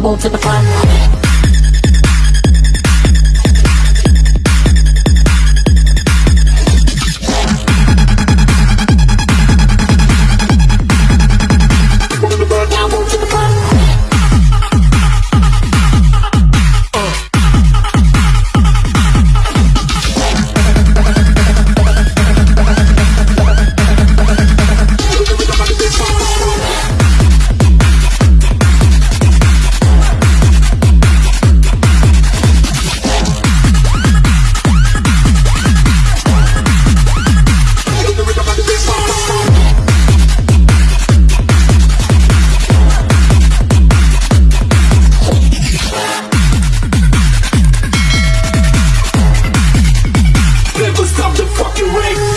Bravo to the front. To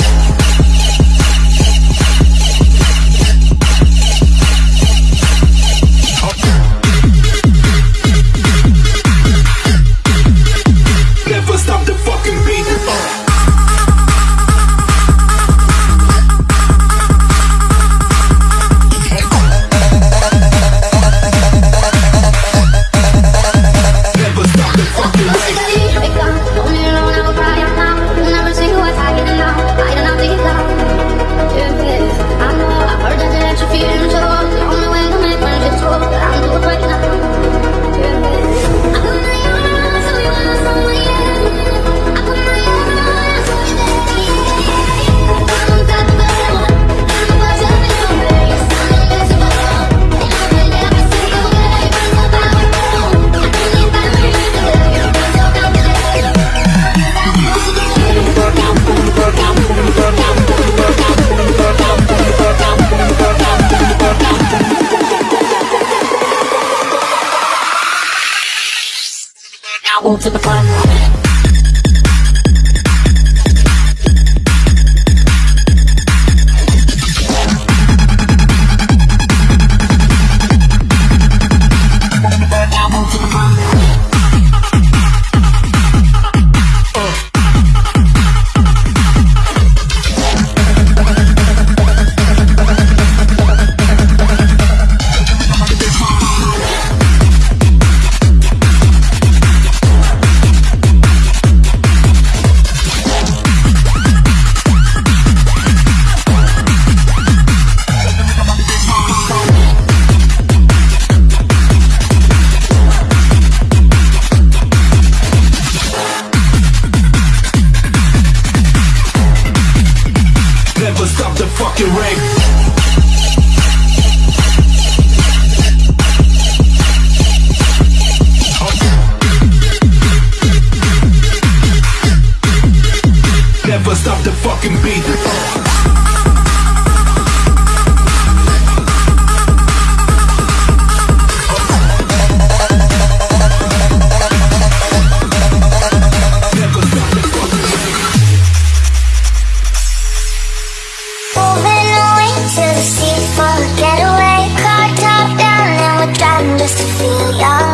just to feel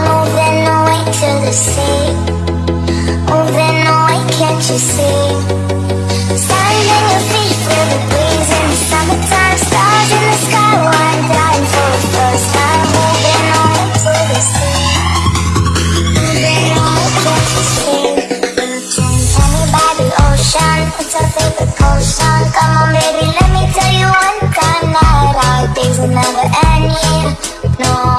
Moving away to the sea. Moving away, can't you see? In your feet, feel the breeze in the summertime Stars in the sky, dying for the first time. Moving away to the sea. Moving away, can't you see? By the ocean, favorite? Come on baby, let me tell you one time that our days will never end. No.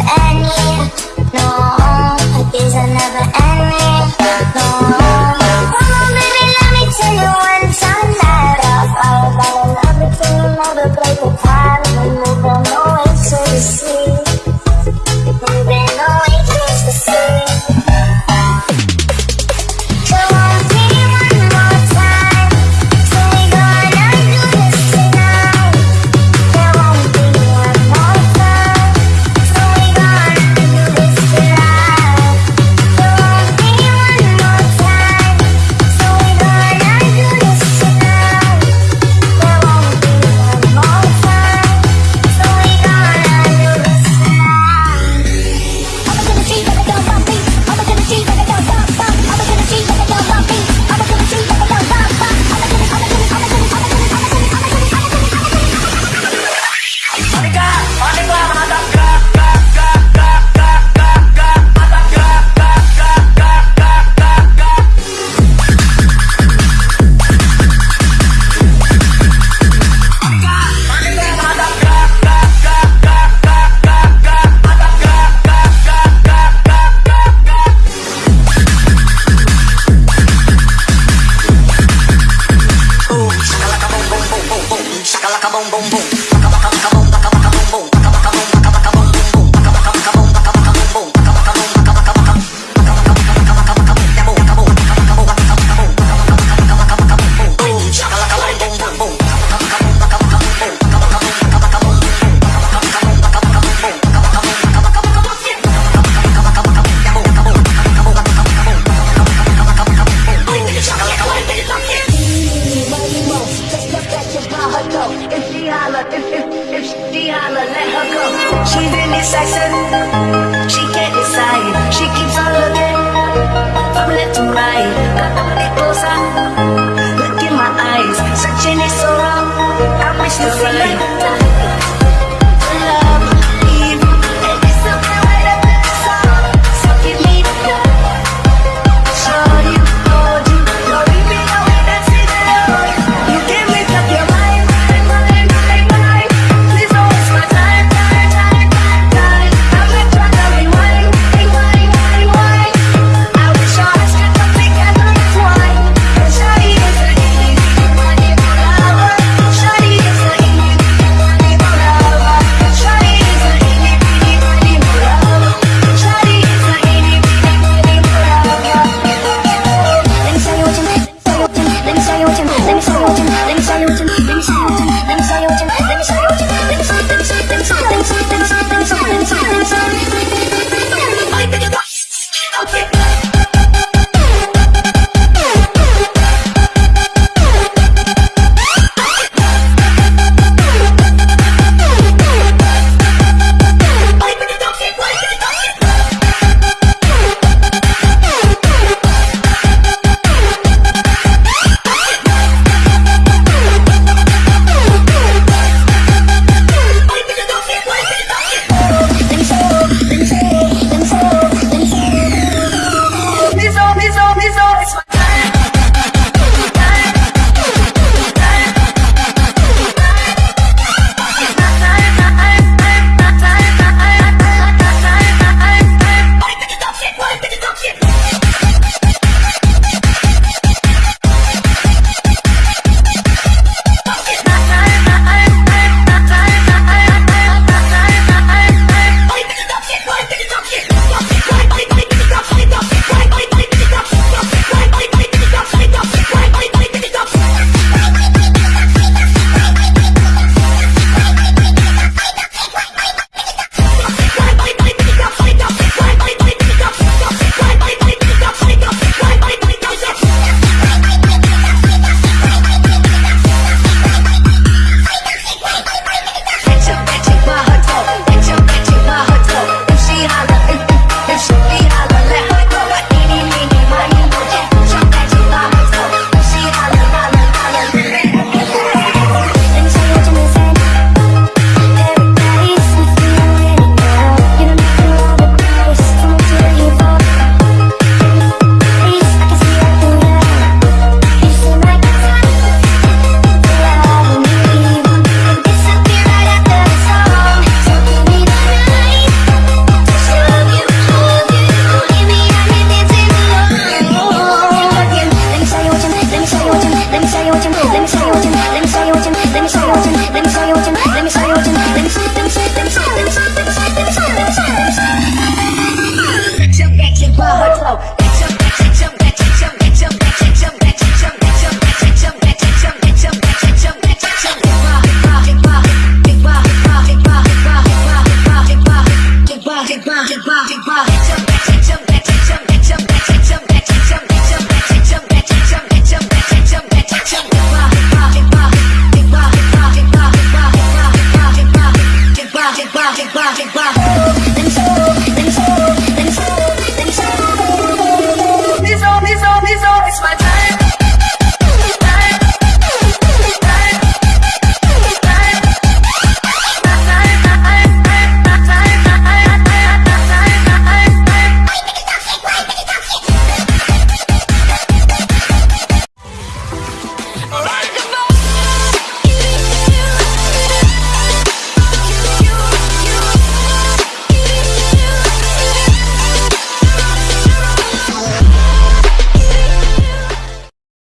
You're right. 아